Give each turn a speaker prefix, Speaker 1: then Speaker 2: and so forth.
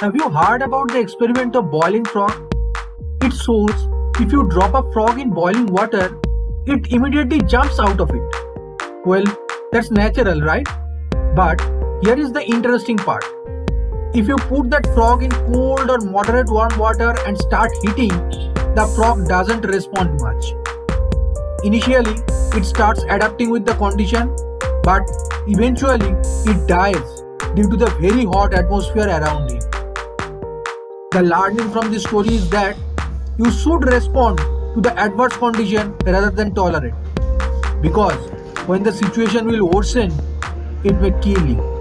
Speaker 1: Have you heard about the experiment of boiling frog? It shows if you drop a frog in boiling water, it immediately jumps out of it. Well, that's natural, right? But here is the interesting part. If you put that frog in cold or moderate warm water and start heating, the frog doesn't respond much. Initially, it starts adapting with the condition, but eventually it dies due to the very hot atmosphere around it. The learning from this story is that you should respond to the adverse condition rather than tolerate. Because when the situation will worsen, it may kill you.